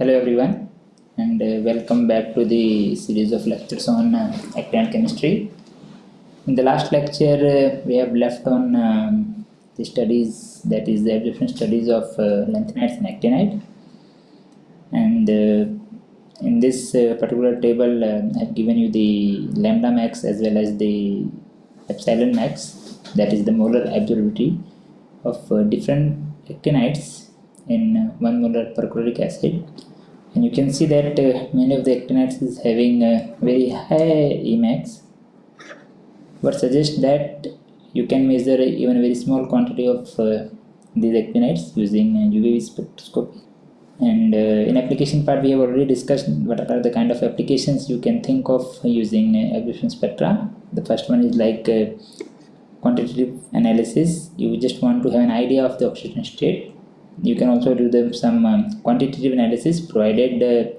Hello everyone and uh, welcome back to the series of lectures on uh, actinide chemistry. In the last lecture uh, we have left on um, the studies that is the absorption studies of uh, lanthanides and actinide and uh, in this uh, particular table uh, I have given you the lambda max as well as the epsilon max that is the molar absorptivity of different actinides in uh, 1 molar perchloric acid and you can see that uh, many of the actinides is having a very high Emax. But suggest that you can measure even a very small quantity of uh, these actinides using UV spectroscopy. And uh, in application part we have already discussed what are the kind of applications you can think of using uh, absorption spectra. The first one is like uh, quantitative analysis. You just want to have an idea of the oxygen state you can also do the, some um, quantitative analysis provided uh,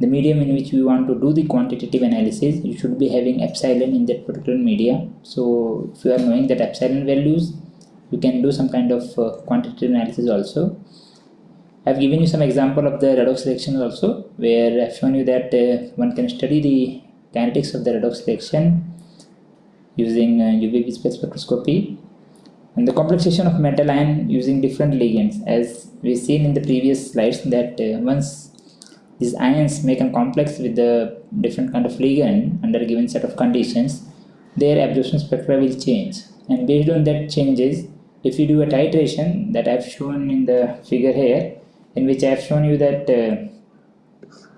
the medium in which we want to do the quantitative analysis you should be having epsilon in that particular media. So if you are knowing that epsilon values you can do some kind of uh, quantitative analysis also. I've given you some example of the redox reaction also where I've shown you that uh, one can study the kinetics of the redox reaction using uh, UV spectroscopy and the complexation of metal ion using different ligands as we've seen in the previous slides that uh, once these ions make a complex with the different kind of ligand under a given set of conditions their absorption spectra will change. And based on that changes if you do a titration that I've shown in the figure here in which I have shown you that uh,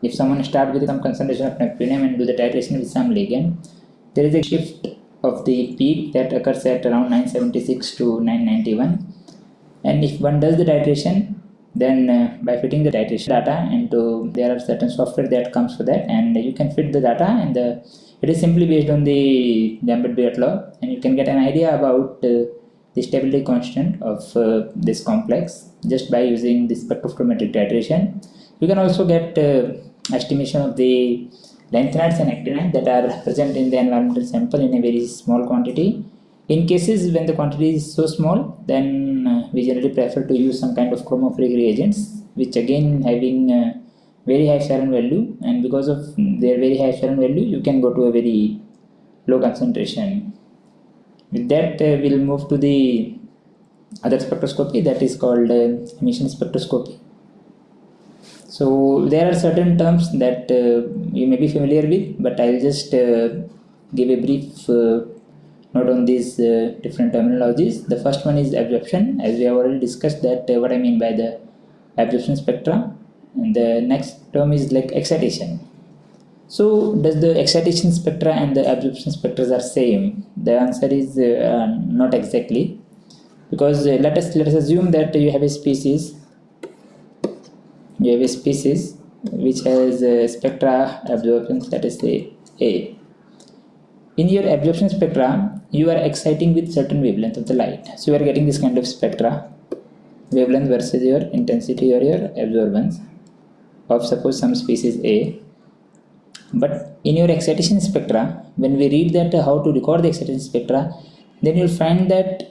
if someone start with some concentration of neptunium and do the titration with some ligand there is a shift of the peak that occurs at around 976 to 991 and if one does the titration then uh, by fitting the titration data into there are certain software that comes for that and you can fit the data and the it is simply based on the Lambert-Beer law and you can get an idea about uh, the stability constant of uh, this complex just by using the spectrophotometric titration. You can also get uh, estimation of the lanthanides and actinides that are present in the environmental sample in a very small quantity. In cases when the quantity is so small, then uh, we generally prefer to use some kind of chromophoric reagents, which again having uh, very high Epsilon value, and because of their very high Epsilon value, you can go to a very low concentration. With that, uh, we'll move to the other spectroscopy that is called uh, emission spectroscopy. So there are certain terms that uh, you may be familiar with, but I'll just uh, give a brief uh, note on these uh, different terminologies. The first one is absorption, as we have already discussed that uh, what I mean by the absorption spectra. And the next term is like excitation. So does the excitation spectra and the absorption spectra are same? The answer is uh, not exactly because let us let us assume that you have a species you have a species which has a spectra absorption let us say A. In your absorption spectra, you are exciting with certain wavelength of the light. So you are getting this kind of spectra, wavelength versus your intensity or your absorbance of suppose some species A. But in your excitation spectra, when we read that how to record the excitation spectra, then you'll find that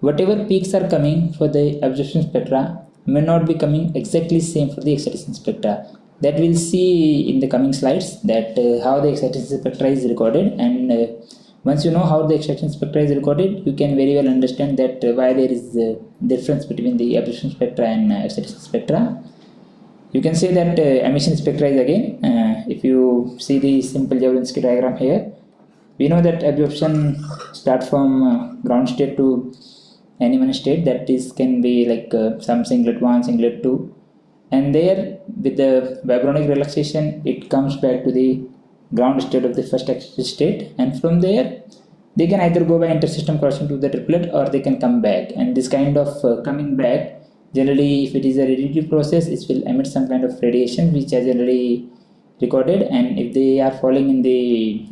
whatever peaks are coming for the absorption spectra may not be coming exactly same for the excitation spectra that we'll see in the coming slides that uh, how the excitation spectra is recorded and uh, once you know how the excitation spectra is recorded you can very well understand that uh, why there is a difference between the absorption spectra and uh, excitation spectra you can say that uh, emission spectra is again uh, if you see the simple Jablonski diagram here we know that absorption start from ground state to any one state that is can be like uh, some singlet 1 singlet 2 and there with the vibronic relaxation it comes back to the ground state of the first state. And from there they can either go by intersystem crossing to the triplet or they can come back. And this kind of uh, coming back generally if it is a radiative process it will emit some kind of radiation which are generally recorded. And if they are falling in the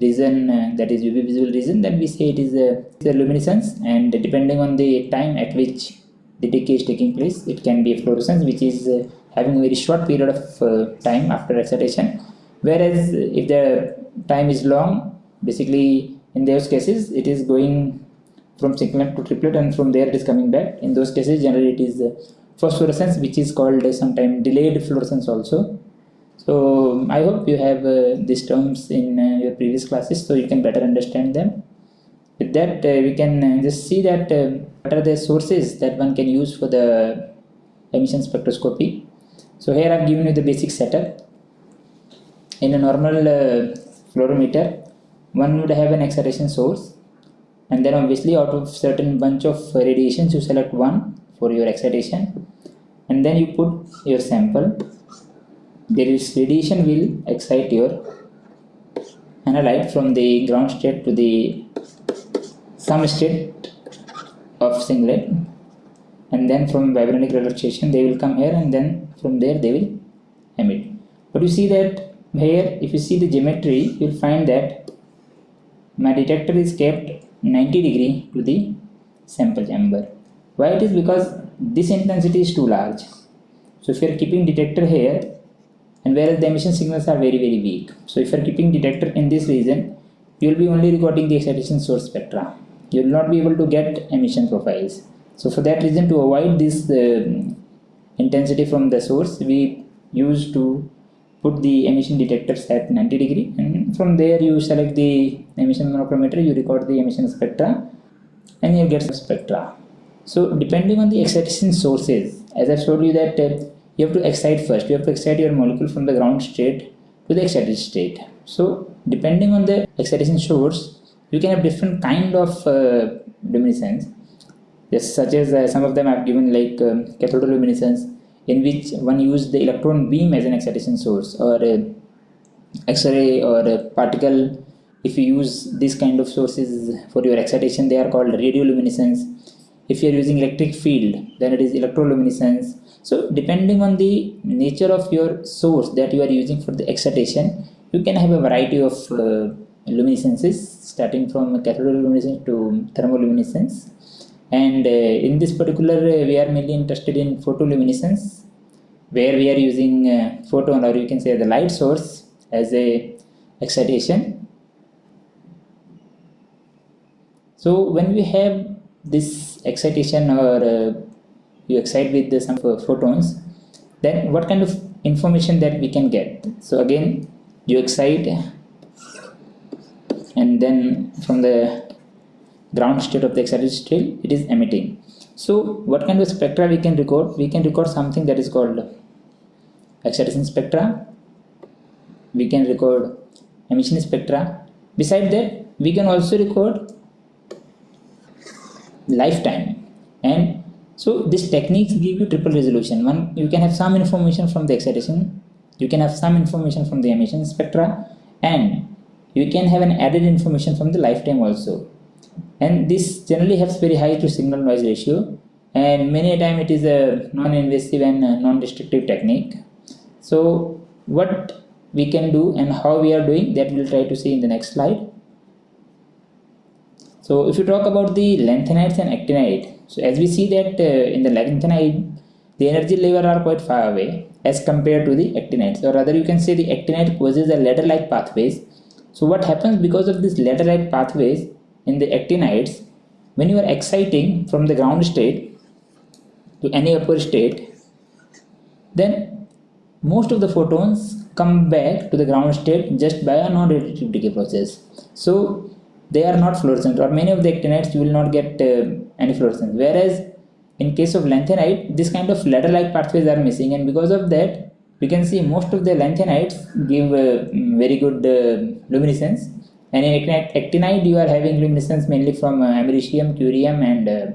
region uh, that is UV visible region then we say it is a, a luminescence and depending on the time at which the decay is taking place it can be a fluorescence which is uh, having a very short period of uh, time after excitation whereas if the time is long basically in those cases it is going from singlet to triplet and from there it is coming back in those cases generally it is uh, phosphorescence which is called uh, sometimes delayed fluorescence also. So I hope you have uh, these terms in uh, your previous classes so you can better understand them. With that uh, we can just see that what are the sources that one can use for the emission spectroscopy. So here I have given you the basic setup. In a normal fluorometer one would have an excitation source and then obviously out of certain bunch of radiations you select one for your excitation and then you put your sample radiation will excite your analyte from the ground state to the some state of singlet and then from vibronic relaxation they will come here and then from there they will emit but you see that here if you see the geometry you will find that my detector is kept 90 degree to the sample chamber. Why it is because this intensity is too large. So if you are keeping detector here and whereas the emission signals are very very weak. So if you are keeping detector in this region you will be only recording the excitation source spectra. You will not be able to get emission profiles. So for that reason to avoid this uh, intensity from the source we use to put the emission detectors at 90 degree and from there you select the emission monochromator you record the emission spectra and you get some spectra so depending on the excitation sources as i showed you that uh, you have to excite first. You have to excite your molecule from the ground state to the excited state. So depending on the excitation source you can have different kind of uh, luminescence. Yes, such as uh, some of them I've given like um, cathodoluminescence in which one use the electron beam as an excitation source or uh, X-ray or a particle. If you use this kind of sources for your excitation they are called radioluminescence. If you are using electric field then it is electroluminescence so depending on the nature of your source that you are using for the excitation you can have a variety of uh, luminescences starting from cathode luminescence to thermoluminescence and uh, in this particular uh, we are mainly interested in photoluminescence where we are using uh, photon or you can say the light source as a excitation. So when we have this excitation or uh, you excite with the, some photons then what kind of information that we can get? So again you excite and then from the ground state of the excited state it is emitting. So what kind of spectra we can record? We can record something that is called excitation spectra. We can record emission spectra. Beside that we can also record lifetime. And so these techniques give you triple resolution. One you can have some information from the excitation you can have some information from the emission spectra and you can have an added information from the lifetime also. And this generally has very high to signal noise ratio and many a time it is a non-invasive and non-destructive technique. So what we can do and how we are doing that we'll try to see in the next slide. So if you talk about the lanthanides and actinide, so as we see that uh, in the lanthanide, the energy level are quite far away as compared to the actinides or rather you can say the actinide causes a ladder-like pathways. So what happens because of this ladder-like pathways in the actinides, when you are exciting from the ground state to any upper state, then most of the photons come back to the ground state just by a non-radiative decay process. So they are not fluorescent or many of the actinides you will not get uh, any fluorescence. Whereas in case of lanthanide this kind of ladder like pathways are missing and because of that we can see most of the lanthanides give uh, very good uh, luminescence. And in actinide you are having luminescence mainly from uh, americium curium and uh,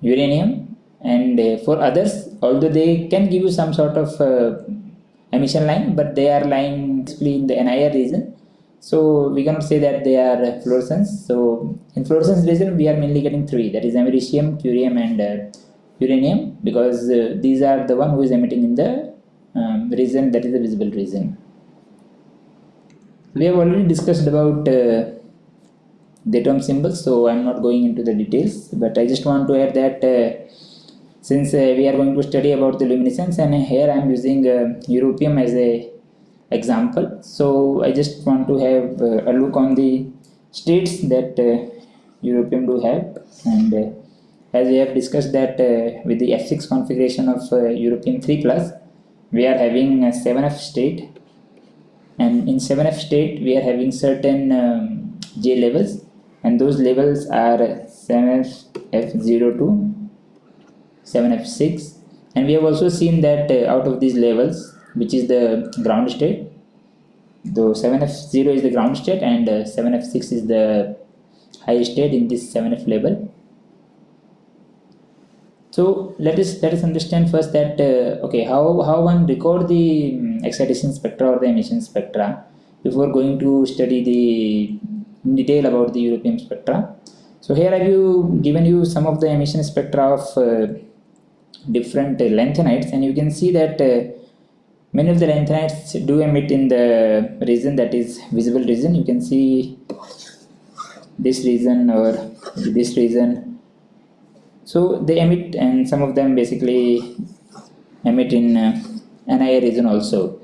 uranium. And uh, for others although they can give you some sort of emission line but they are lying in the NIR region so we cannot say that they are fluorescence. So in fluorescence region, we are mainly getting three, that is americium, curium and uh, uranium because uh, these are the one who is emitting in the um, region that is the visible region. We have already discussed about uh, the term symbols, so I am not going into the details, but I just want to add that uh, since uh, we are going to study about the luminescence and here I am using uh, europium as a example. So i just want to have uh, a look on the states that uh, europium do have. And uh, as we have discussed that uh, with the F6 configuration of uh, Europium 3 plus, we are having a 7F state. And in 7F state we are having certain um, J levels. And those levels are 7F F0 to 7F6 and we have also seen that uh, out of these levels which is the ground state though 7F0 is the ground state and uh, 7F6 is the high state in this 7F level so let us let us understand first that uh, okay how how one record the um, excitation spectra or the emission spectra before going to study the detail about the europium spectra. So here I have given you some of the emission spectra of uh, different uh, lanthanides and you can see that uh, many of the lanthanides do emit in the region that is visible region. You can see this region or this region. So they emit and some of them basically emit in uh, NIR region also.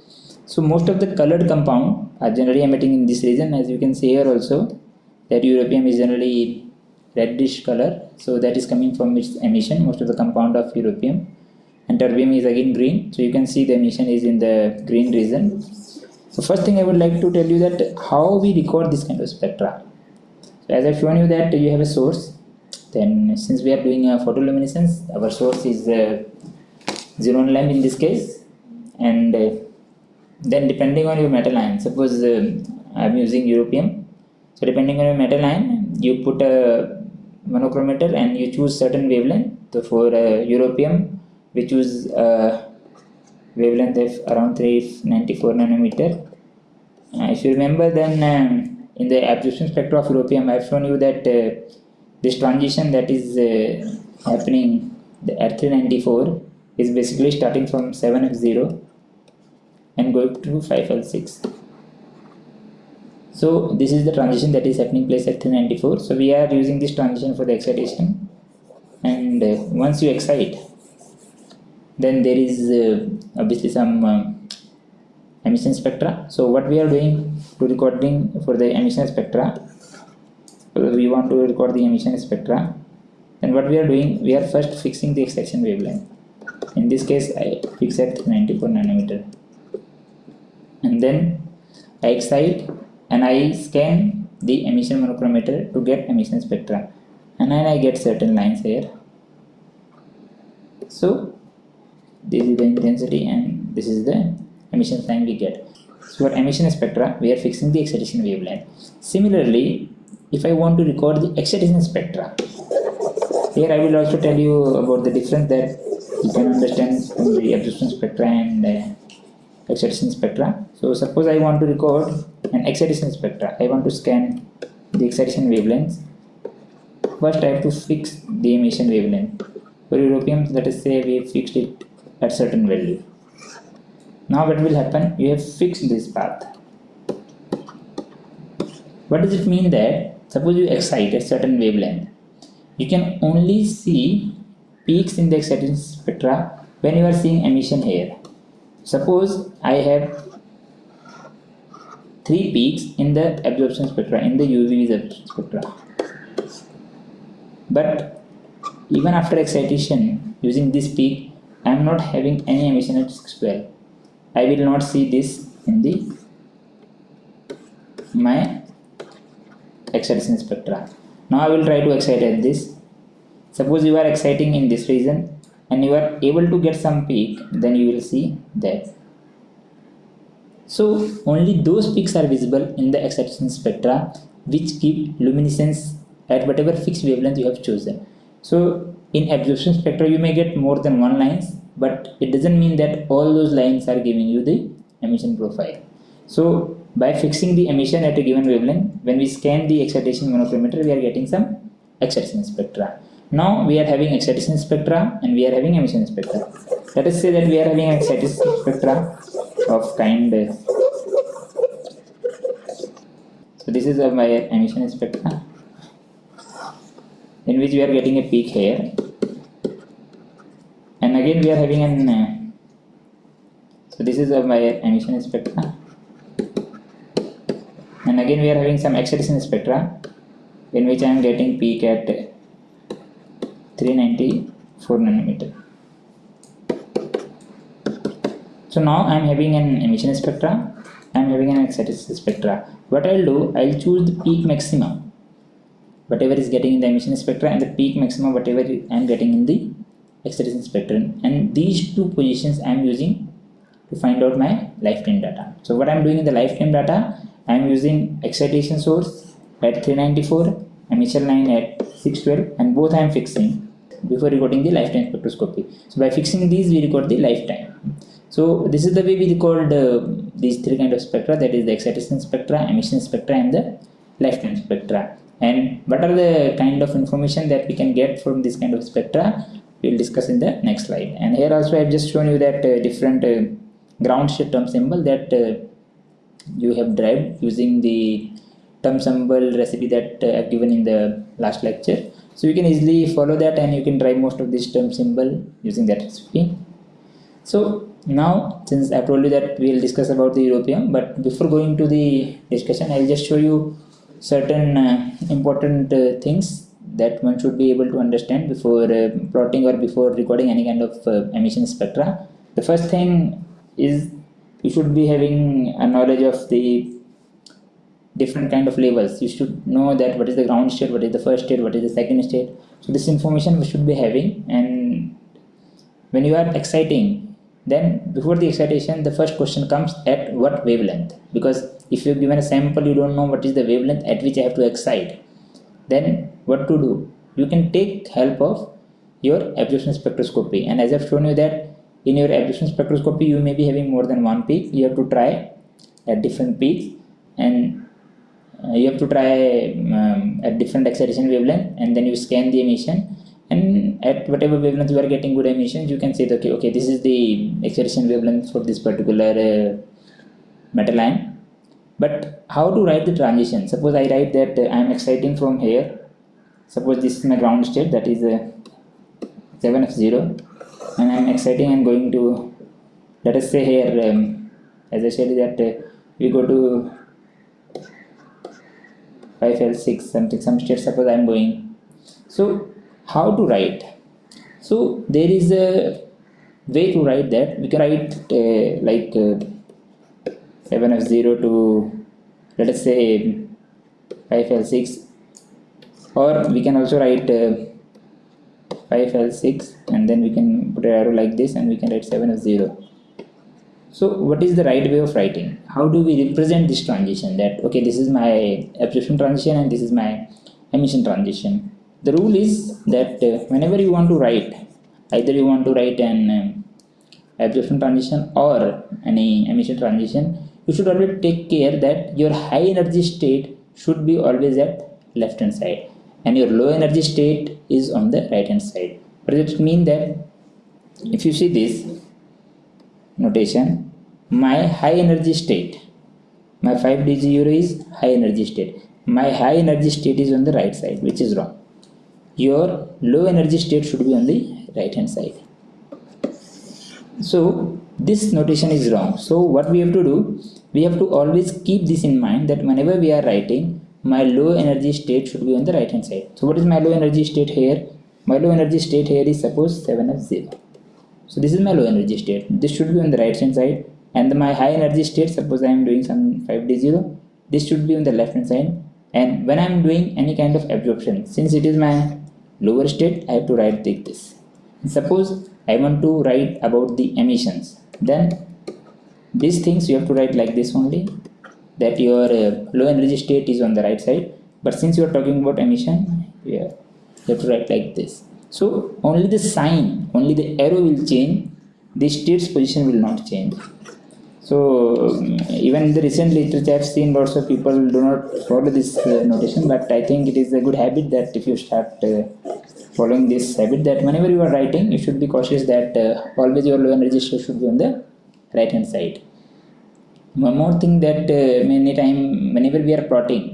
So most of the colored compound are generally emitting in this region. As you can see here also that europium is generally reddish color. So that is coming from its emission. Most of the compound of europium and terbium is again green. So you can see the emission is in the green region. So first thing i would like to tell you that how we record this kind of spectra. So as i've shown you that you have a source then since we are doing a photoluminescence our source is uh, xenon lamp in this case. And uh, then depending on your metal ion suppose uh, I'm using europium. So depending on your metal ion you put a monochromator and you choose certain wavelength so for uh, europium we choose a wavelength of around 394 nanometer. Uh, if you remember then um, in the absorption spectra of europium I have shown you that uh, this transition that is uh, happening the R394 is basically starting from 7F0 and going to 5L6 so this is the transition that is happening place at 394 so we are using this transition for the excitation. And uh, once you excite then there is uh, obviously some uh, emission spectra. So what we are doing to recording for the emission spectra we want to record the emission spectra then what we are doing we are first fixing the excitation wavelength. In this case I fix at 94 nanometer. And then I excite and I scan the emission monochromator to get emission spectra. And then I get certain lines here. So this is the intensity and this is the emission line we get. So for emission spectra we are fixing the excitation wavelength. Similarly if I want to record the excitation spectra here I will also tell you about the difference that you can understand from the absorption spectra and uh, excitation spectra. So suppose I want to record an excitation spectra. I want to scan the excitation wavelengths first I have to fix the emission wavelength. For europium let us say we fixed it at certain value. Now what will happen? You have fixed this path. What does it mean that suppose you excite a certain wavelength? You can only see peaks in the excitation spectra when you are seeing emission here. Suppose I have three peaks in the absorption spectra in the UV spectra. But even after excitation using this peak I am not having any emission at 612 I will not see this in the my excitation spectra. Now I will try to excite at this. Suppose you are exciting in this region and you are able to get some peak, then you will see that. So only those peaks are visible in the excitation spectra which give luminescence at whatever fixed wavelength you have chosen. So in absorption spectra you may get more than one lines but it doesn't mean that all those lines are giving you the emission profile. So by fixing the emission at a given wavelength, when we scan the excitation monochromator, we are getting some excitation spectra. Now we are having excitation spectra and we are having emission spectra. Let us say that we are having excitation spectra of kind. So this is my emission spectra in which we are getting a peak here. And again we are having an uh, so this is my emission spectra. And again we are having some excitation spectra in which I am getting peak at 394 nanometer. So now i'm having an emission spectra i'm having an excitation spectra. What i'll do i'll choose the peak maximum whatever is getting in the emission spectra and the peak maximum whatever i'm getting in the excitation spectrum. And these two positions i'm using to find out my lifetime data. So what i'm doing in the lifetime data i'm using excitation source at 394 emission line at 612 and both i'm fixing before recording the lifetime spectroscopy. So by fixing these we record the lifetime. So this is the way we record uh, these three kind of spectra that is the excitation spectra emission spectra and the lifetime spectra and what are the kind of information that we can get from this kind of spectra we'll discuss in the next slide. And here also i've just shown you that uh, different uh, ground term symbol that uh, you have derived using the term symbol recipe that uh, i've given in the last lecture. So you can easily follow that and you can derive most of this term symbol using that recipe. So now since i told you that we'll discuss about the europium but before going to the discussion i'll just show you certain uh, important uh, things that one should be able to understand before uh, plotting or before recording any kind of emission spectra. The first thing is you should be having a knowledge of the different kind of levels. You should know that what is the ground state what is the first state what is the second state. So this information we should be having and when you are exciting then before the excitation the first question comes at what wavelength? Because if you're given a sample you don't know what is the wavelength at which i have to excite. Then what to do? You can take help of your absorption spectroscopy. And as i've shown you that in your absorption spectroscopy you may be having more than one peak. You have to try at different peaks. And uh, you have to try um, at different excitation wavelength. And then you scan the emission. And at whatever wavelength you are getting good emissions you can say that okay, okay this is the excitation wavelength for this particular uh, metal ion but how to write the transition? Suppose i write that uh, i am exciting from here. Suppose this is my ground state that is uh, 7f0 and i'm exciting and going to let us say here um, as i said that uh, we go to 5l6 something some state suppose i'm going. So how to write? So there is a way to write that. We can write uh, like uh, 7f0 to let us say 5l6 or we can also write uh, 5l6 and then we can put an arrow like this and we can write 7f0 so what is the right way of writing? How do we represent this transition? That okay this is my absorption transition and this is my emission transition. The rule is that uh, whenever you want to write either you want to write an um, absorption transition or any emission transition you should always take care that your high energy state should be always at left hand side and your low energy state is on the right hand side. Does it mean that if you see this notation my high energy state my 5d0 is high energy state. My high energy state is on the right side which is wrong. Your low energy state should be on the right hand side. So this notation is wrong. So what we have to do we have to always keep this in mind that whenever we are writing my low energy state should be on the right hand side. So what is my low energy state here? My low energy state here is suppose 7f0 so this is my low energy state. This should be on the right hand side. And my high energy state suppose i am doing some 5d0 this should be on the left hand side. And when i am doing any kind of absorption since it is my lower state i have to write like this. Suppose i want to write about the emissions. Then these things you have to write like this only that your uh, low energy state is on the right side. But since you are talking about emission yeah, you have to write like this. So only the sign only the arrow will change. The state's position will not change. So um, even in the recent literature i've seen lots of people do not follow this uh, notation but i think it is a good habit that if you start uh, following this habit that whenever you are writing you should be cautious that uh, always your low energy state should be on the right hand side one more thing that uh, many time whenever we are plotting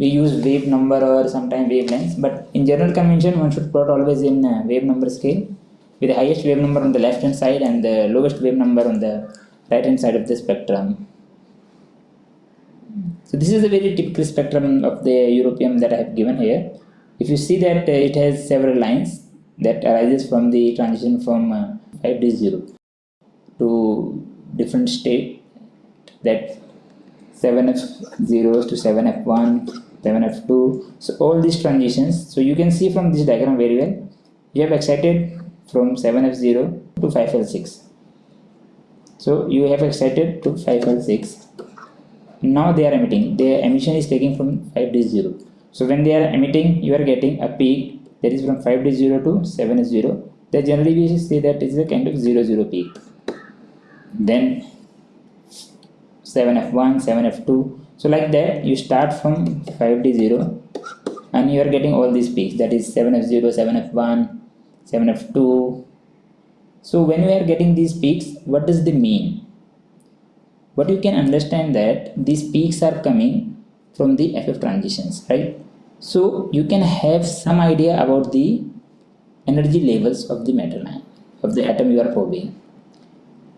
we use wave number or sometimes wavelengths but in general convention one should plot always in uh, wave number scale with the highest wave number on the left hand side and the lowest wave number on the right hand side of the spectrum. So this is a very typical spectrum of the europium that i have given here. If you see that uh, it has several lines that arises from the transition from uh, 5D0 to different state that 7F0 to 7F1, 7F2. So all these transitions. So you can see from this diagram very well. You have excited from 7F0 to 5L6. So you have excited to 5L6. Now they are emitting. Their emission is taking from 5D0. So when they are emitting, you are getting a peak that is from 5D0 to 7f0 Then generally we say that is a kind of 0 0 peak. Then 7F1, 7F2. So like that you start from 5D0 and you are getting all these peaks that is 7F0, 7F1, 7F2. So when we are getting these peaks, what does they mean? But you can understand that these peaks are coming from the FF transitions, right? So you can have some idea about the energy levels of the metal of the atom you are probing.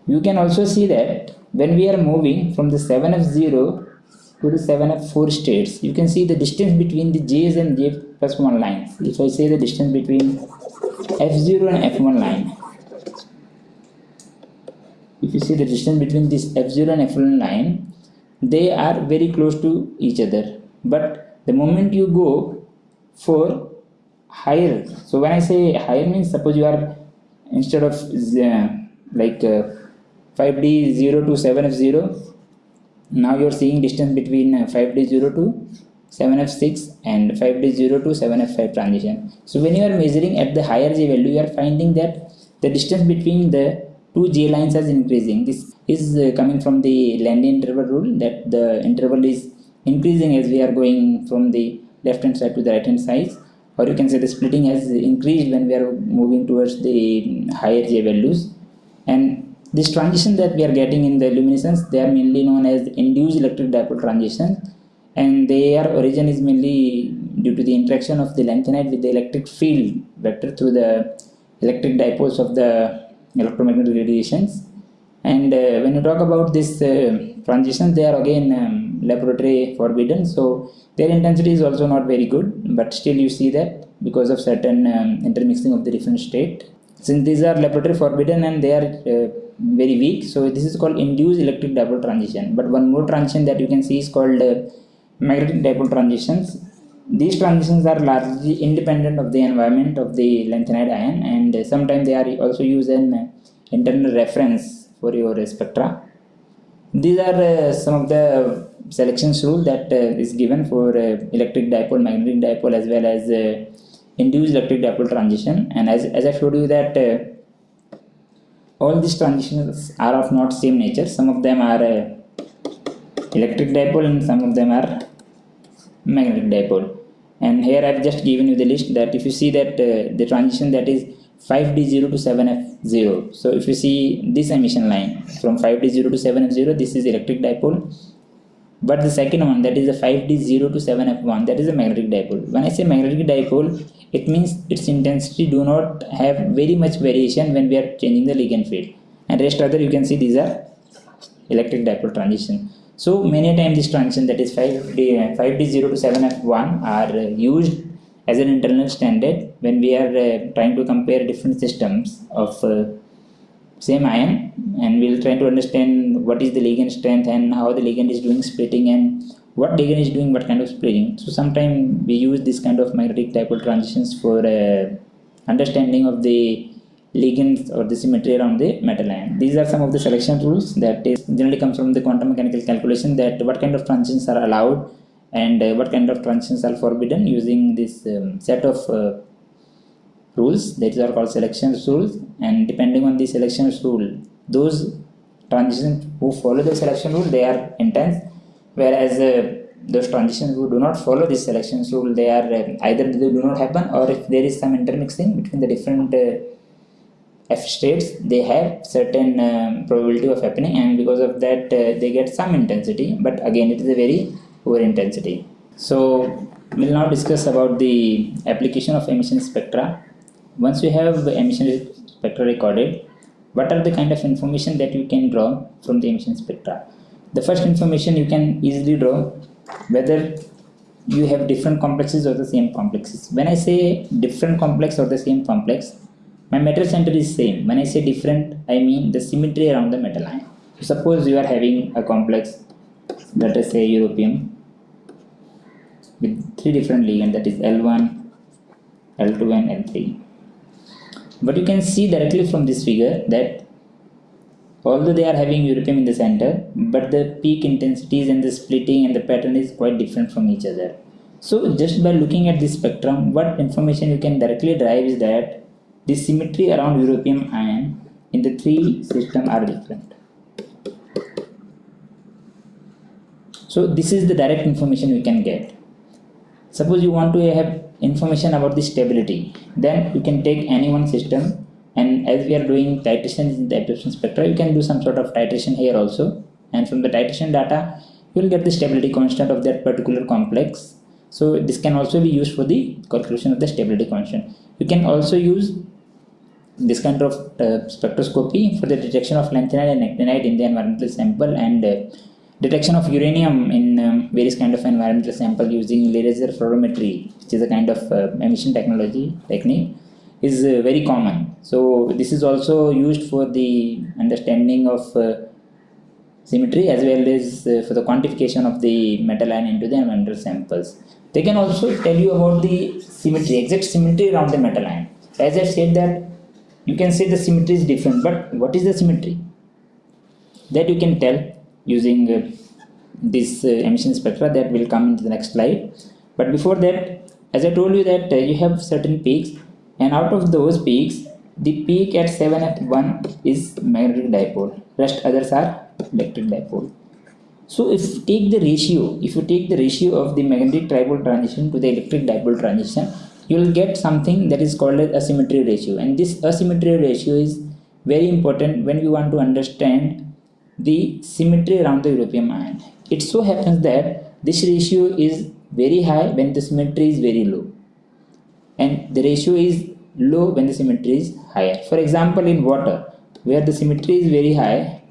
You can also see that when we are moving from the 7F0 to the 7F4 states, you can see the distance between the J's and J plus 1 lines. If I say the distance between F0 and F1 line, if you see the distance between this F0 and F1 line, they are very close to each other. But the moment you go for higher, so when I say higher means suppose you are instead of uh, like uh, 5D 0 to 7F0, now you are seeing distance between uh, 5D 0 to 7F6 and 5D 0 to 7F5 transition. So when you are measuring at the higher J value, you are finding that the distance between the two J lines is increasing. This is uh, coming from the Landé interval rule that the interval is increasing as we are going from the left hand side to the right hand side or you can say the splitting has increased when we are moving towards the higher J values and this transition that we are getting in the luminescence they are mainly known as induced electric dipole transition. And their origin is mainly due to the interaction of the lanthanide with the electric field vector through the electric dipoles of the electromagnetic radiations. And uh, when you talk about this uh, transition they are again um, Laporte forbidden. So their intensity is also not very good but still you see that because of certain um, intermixing of the different state. Since these are Laporte forbidden and they are uh, very weak. So this is called induced electric dipole transition. But one more transition that you can see is called uh, magnetic dipole transitions. These transitions are largely independent of the environment of the lanthanide ion and uh, sometimes they are also used as an internal reference for your spectra. These are uh, some of the selections rule that uh, is given for uh, electric dipole magnetic dipole as well as uh, induced electric dipole transition. And as, as i showed you that uh, all these transitions are of not same nature. Some of them are uh, electric dipole and some of them are magnetic dipole. And here i've just given you the list that if you see that uh, the transition that is 5d0 to 7f0 so if you see this emission line from 5d0 to 7f0 this is electric dipole but the second one that is the 5d0 to 7f1 that is a magnetic dipole. When i say magnetic dipole it means its intensity do not have very much variation when we are changing the ligand field. And rest other you can see these are electric dipole transition. So many times this transition that is 5d 5d0 to 7f1 are used as an internal standard when we are uh, trying to compare different systems of uh, same ion and we'll try to understand what is the ligand strength and how the ligand is doing splitting and what ligand is doing what kind of splitting. So sometimes we use this kind of magnetic dipole transitions for uh, understanding of the ligands or the symmetry around the metal ion. These are some of the selection rules that is generally comes from the quantum mechanical calculation that what kind of transitions are allowed and uh, what kind of transitions are forbidden using this um, set of uh, rules that are called selections rules and depending on the selections rule those transitions who follow the selection rule they are intense whereas uh, those transitions who do not follow this selections rule they are uh, either they do not happen or if there is some intermixing between the different uh, f states they have certain um, probability of happening and because of that uh, they get some intensity but again it is a very poor intensity. So we'll now discuss about the application of emission spectra once you have the emission spectra recorded what are the kind of information that you can draw from the emission spectra the first information you can easily draw whether you have different complexes or the same complexes. When I say different complex or the same complex, my metal center is same. When I say different, I mean the symmetry around the metal ion. Suppose you are having a complex, let us say europium, with three different ligands that is L1, L2 and L3. But you can see directly from this figure that although they are having europium in the center but the peak intensities and the splitting and the pattern is quite different from each other. So just by looking at this spectrum what information you can directly derive is that the symmetry around europium ion in the three system are different. So this is the direct information we can get. Suppose you want to have information about the stability. Then you can take any one system and as we are doing titration in the absorption spectra you can do some sort of titration here also. And from the titration data you will get the stability constant of that particular complex. So this can also be used for the calculation of the stability constant. You can also use this kind of uh, spectroscopy for the detection of lanthanide and actinide in the environmental sample and uh, detection of uranium in um, various kind of environmental sample using laser fluorometry which is a kind of uh, emission technology technique is uh, very common. So this is also used for the understanding of uh, symmetry as well as uh, for the quantification of the metal ion into the environmental samples. They can also tell you about the symmetry, exact symmetry around the metal ion. As I said that you can say the symmetry is different, but what is the symmetry? That you can tell using uh, this uh, emission spectra that will come into the next slide. But before that, as I told you that uh, you have certain peaks and out of those peaks the peak at 7f1 is magnetic dipole. Rest others are electric dipole. So if you take the ratio if you take the ratio of the magnetic dipole transition to the electric dipole transition you will get something that is called as asymmetry ratio. And this asymmetry ratio is very important when we want to understand the symmetry around the europium ion it so happens that this ratio is very high when the symmetry is very low and the ratio is low when the symmetry is higher. For example, in water, where the symmetry is very high,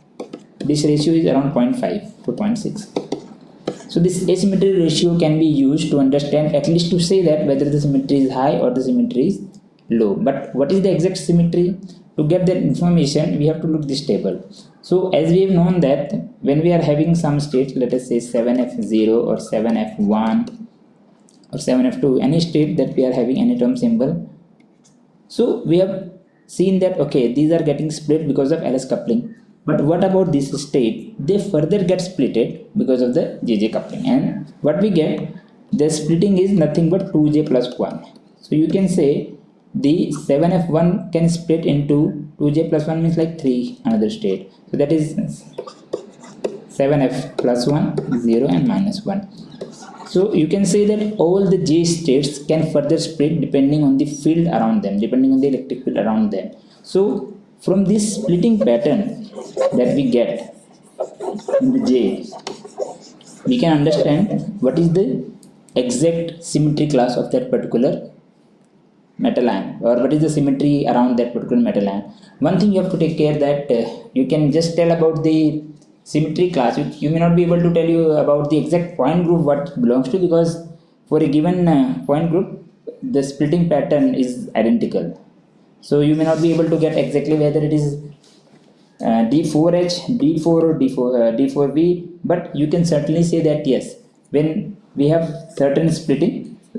this ratio is around 0.5 to 0.6. So this asymmetry ratio can be used to understand at least to say that whether the symmetry is high or the symmetry is low. But what is the exact symmetry? To get that information, we have to look this table. So as we have known that when we are having some state, let us say 7f0 or 7f1 or 7f2 any state that we are having any term symbol. So we have seen that okay these are getting split because of LS coupling. But what about this state? They further get splitted because of the JJ coupling. And what we get the splitting is nothing but 2J plus 1 so you can say the 7F1 can split into 2J plus 1 means like 3 another state so that is 7F plus 1 0 and minus 1 so you can say that all the J states can further split depending on the field around them, depending on the electric field around them. So from this splitting pattern that we get in the J, we can understand what is the exact symmetry class of that particular metal ion or what is the symmetry around that particular metal ion. One thing you have to take care that uh, you can just tell about the symmetry class you, you may not be able to tell you about the exact point group what belongs to because for a given uh, point group the splitting pattern is identical so you may not be able to get exactly whether it is uh, d4h d4 or d4 uh, d4v but you can certainly say that yes when we have certain splitting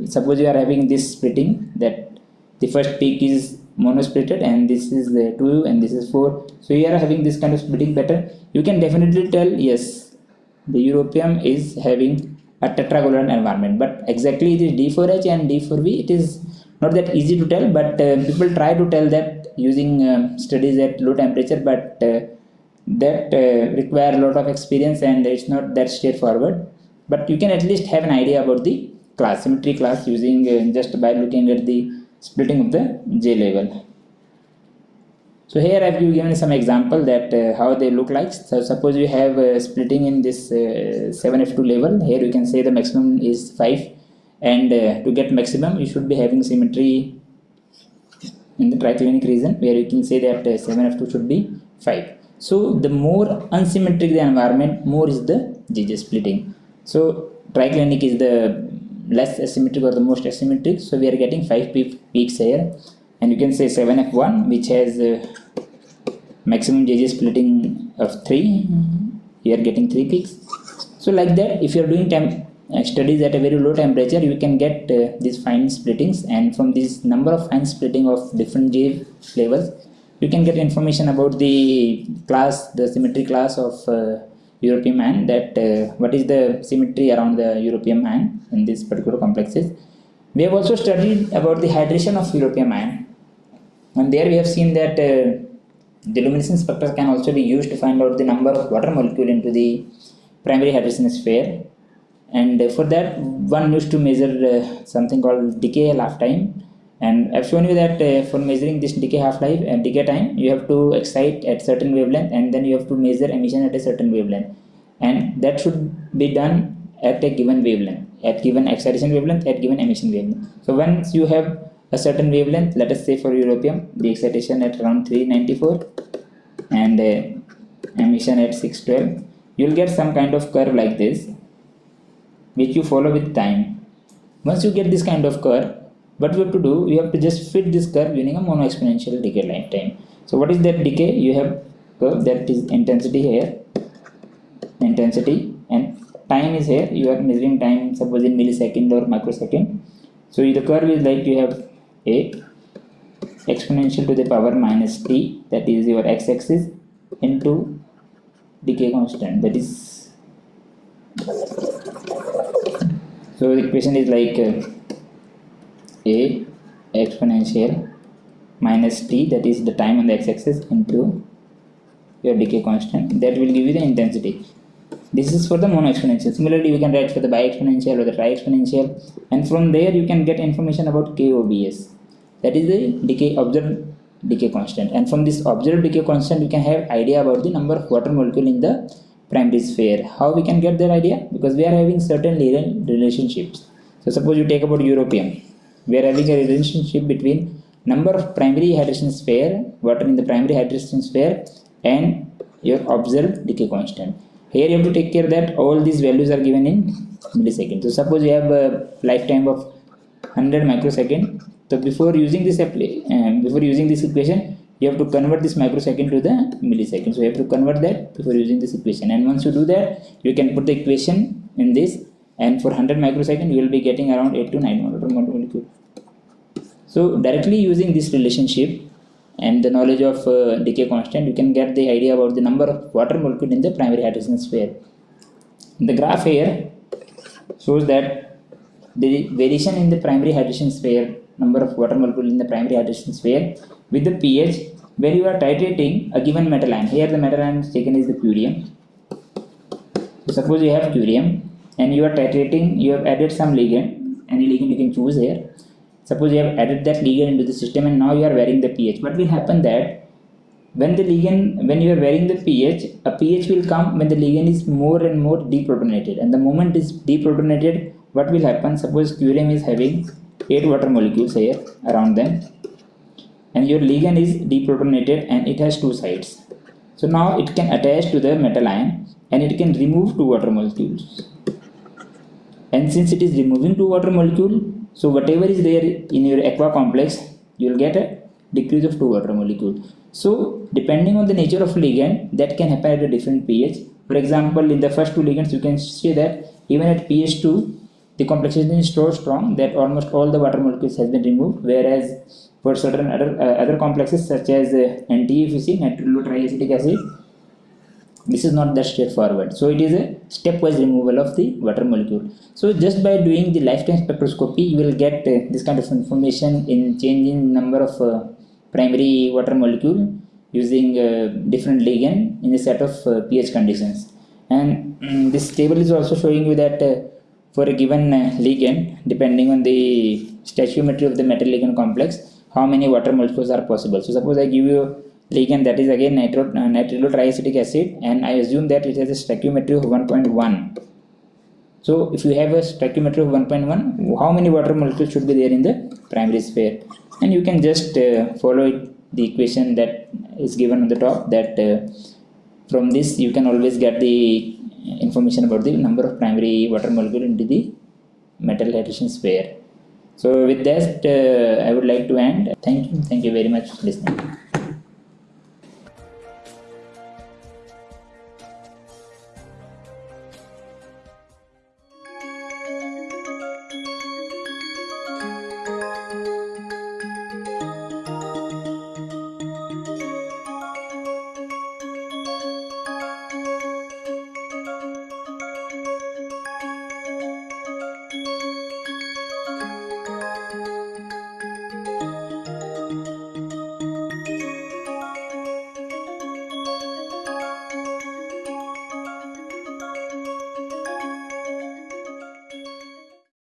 suppose you are having this splitting that the first peak is monosplitted and this is the 2 and this is 4 so you are having this kind of splitting pattern. You can definitely tell yes the europium is having a tetragonal environment but exactly is d4h and d4v it is not that easy to tell but uh, people try to tell that using um, studies at low temperature but uh, that uh, require a lot of experience and it's not that straightforward. But you can at least have an idea about the class symmetry class using uh, just by looking at the splitting of the J level. So here I've given some example that uh, how they look like. So suppose you have uh, splitting in this uh, 7F2 level. Here you can say the maximum is 5 and uh, to get maximum you should be having symmetry in the triclinic region where you can say that 7F2 uh, should be 5. So the more unsymmetric the environment more is the JJ splitting. So triclinic is the less asymmetric or the most asymmetric. So we are getting 5 peaks here. And you can say 7f1 which has uh, maximum JJ splitting of 3 you are getting 3 peaks. So like that if you are doing temp uh, studies at a very low temperature you can get uh, these fine splittings. And from this number of fine splitting of different J flavors you can get information about the class the symmetry class of Europium ion that uh, what is the symmetry around the Europium ion in this particular complexes. We have also studied about the hydration of Europium ion and there we have seen that uh, the luminescence spectra can also be used to find out the number of water molecule into the primary hydration sphere and for that one used to measure uh, something called decay lifetime and I've shown you that uh, for measuring this decay half-life and decay time you have to excite at certain wavelength and then you have to measure emission at a certain wavelength. And that should be done at a given wavelength at given excitation wavelength at given emission wavelength. So once you have a certain wavelength let us say for europium the excitation at around 394 and uh, emission at 612 you'll get some kind of curve like this which you follow with time. Once you get this kind of curve what we have to do we have to just fit this curve using a mono exponential decay lifetime so what is that decay? You have curve that is intensity here intensity and time is here. You are measuring time suppose in millisecond or microsecond. So the curve is like you have a exponential to the power minus t that is your x-axis into decay constant that is. So the equation is like uh, a exponential minus t that is the time on the x-axis into your decay constant. That will give you the intensity. This is for the mono exponential similarly you can write for the bi-exponential or the tri-exponential and from there you can get information about KOBS that is the decay observed decay constant. And from this observed decay constant you can have idea about the number of water molecule in the primary sphere. How we can get that idea? Because we are having certain linear relationships. So suppose you take about europium we are having a relationship between number of primary hydration sphere water in the primary hydration sphere and your observed decay constant. Here you have to take care that all these values are given in milliseconds so suppose you have a lifetime of 100 microsecond. So before using this uh, before using this equation you have to convert this microsecond to the millisecond. So you have to convert that before using this equation. And once you do that you can put the equation in this and for 100 microsecond you will be getting around 8 to 9 water molecule. So directly using this relationship and the knowledge of uh, decay constant you can get the idea about the number of water molecule in the primary hydration sphere. The graph here shows that the variation in the primary hydration sphere number of water molecule in the primary hydration sphere with the pH where you are titrating a given metal ion here the metal ion taken is the curium so suppose you have curium and you are titrating you have added some ligand any ligand you can choose here. Suppose you have added that ligand into the system and now you are varying the pH what will happen that when the ligand when you are varying the pH a pH will come when the ligand is more and more deprotonated. And the moment is deprotonated what will happen? Suppose curium is having 8 water molecules here around them. And your ligand is deprotonated and it has two sides. So now it can attach to the metal ion and it can remove two water molecules and since it is removing two water molecule so whatever is there in your aqua complex you will get a decrease of two water molecule. So depending on the nature of ligand that can happen at a different pH. For example in the first two ligands you can see that even at pH 2 the complexation is so strong that almost all the water molecules has been removed. Whereas for certain other uh, other complexes such as uh, NTE triacetic acid this is not that straightforward. So it is a stepwise removal of the water molecule. So just by doing the lifetime spectroscopy you will get uh, this kind of information in changing number of uh, primary water molecule using uh, different ligand in a set of uh, pH conditions. And um, this table is also showing you that uh, for a given uh, ligand depending on the stoichiometry of the metal ligand complex how many water molecules are possible. So suppose I give you ligand that is again nitro, uh, nitrilyl triacetic acid and I assume that it has a stoichiometry of 1.1 so if you have a stoichiometry of 1.1 how many water molecules should be there in the primary sphere? And you can just uh, follow it, the equation that is given on the top that uh, from this you can always get the information about the number of primary water molecule into the metal adhesion sphere. So with that uh, i would like to end. Thank you. Thank you very much for listening